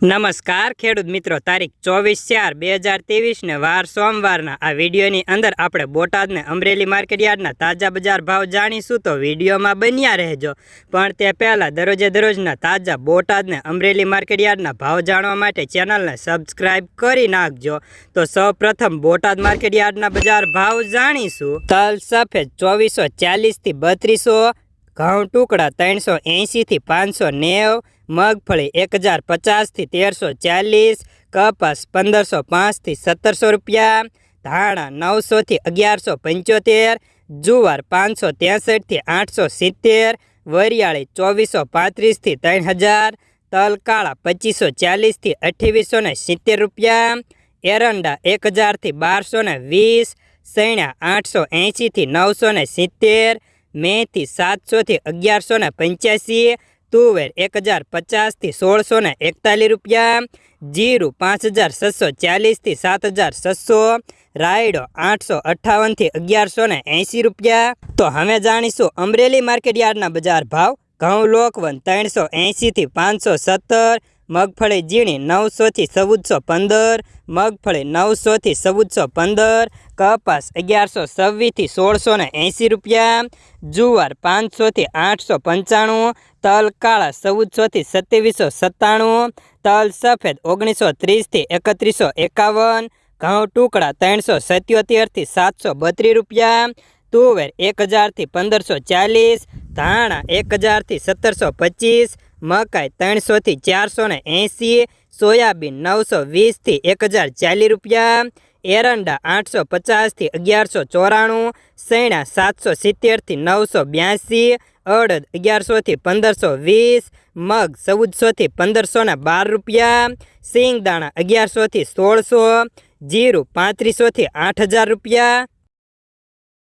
નમસ્કાર, ખેડૂત મિત્રો. તારીખ ચોવીસ ચાર બે હજાર ત્રેવીસને વાર સોમવારના આ વિડીયોની અંદર આપણે બોટાદને અમરેલી માર્કેટયાર્ડના તાજા બજાર ભાવ જાણીશું તો વિડીયોમાં બન્યા રહેજો. પણ તે પહેલાં દરરોજે દરરોજના તાજા બોટાદને અમરેલી માર્કેટયાર્ડના ભાવ જાણવા માટે ચેનલને સબસ્ક્રાઇબ કરી નાખજો. તો સૌપ્રથમ બોટાદ માર્કેટયાર્ડના બજાર ભાવ જાણીશું. તલ સફેદ ચોવીસો ચાલીસથી બત્રીસો ઘઉં ટુકડા ત્રણસો એંશીથી પાંચસો નેવ, મગફળી એક હજાર પચાસથી તેરસો ચાલીસ, કપાસ પંદરસો પાંચથી સત્તરસો રૂપિયા, ધાણા નવસોથી અગિયારસો પંચોતેર, જુવાર પાંચસો ત્રેસઠથી આઠસો સિત્તેર, વરિયાળી ચોવીસો પાંત્રીસથી ત્રણ હજાર, તલકાળા પચીસો ચાલીસથી અઠ્યાવીસો ને સિત્તેર રૂપિયા, એરંડા એક હજારથી બારસો ને વીસ સૈણા આઠસો એંશીથી નવસો ને સિત્તેર મેથી સાતસોથી અગિયારસો ને પંચ્યાસી, તુવેર એક હજાર પચાસથી સોળસો ને એકતાલીસ રૂપિયા, જીરું પાંચ હજાર છસો ચાલીસથી સાત હજાર છસો, રાયડો આઠસો અઠ્ઠાવનથી અગિયારસો ને એંસી રૂપિયા. તો હવે જાણીશું અમરેલી માર્કેટ યાર્ડના બજાર ભાવ. ઘઉં લોકવન ત્રણસો એંસીથી પાંચસો સત્તર મગફળી ઝીણી નવસોથી ચૌદસો પંદર, મગફળી નવસોથી ચૌદસો પંદર, કપાસ અગિયારસો છવ્વીસથી સોળસો ને એંસી રૂપિયા, જુવાર પાંચસોથી આઠસો પંચાણું, તલ કાળા ચૌદસોથી સત્યાવીસો સત્તાણું, તલ સફેદ ઓગણીસો ત્રીસથી એકત્રીસો એકાવન, ઘઉં ટુકડા ત્રણસો સત્યોતેરથી સાતસો બત્રીસ રૂપિયા, તુવેર એક હજારથી પંદરસો ચાલીસ, ધાણા એક હજારથી સત્તરસો પચીસ મકાઈ ત્રણસોથી ચારસો ને એંસી સોયાબીન નવસો વીસથી એક હજાર ચાલીસ રૂપિયા, એરંડા આઠસો પચાસથી અગિયારસો ચોરાણું સૈણા સાતસો સિત્તેરથી નવસો બ્યાસી, અડદ અગિયારસોથી પંદરસો વીસ, મગ ચૌદસોથી પંદરસો ને બાર રૂપિયા સિંગદાણા અગિયારસોથી સોળસો, જીરું પાંત્રીસોથી આઠ હજાર રૂપિયા